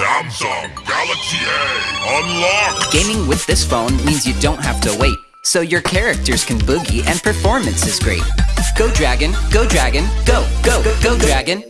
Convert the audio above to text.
Samsung Galaxy A unlocked. Gaming with this phone means you don't have to wait. So your characters can boogie and performance is great. Go Dragon, go Dragon, go, go, go, go Dragon.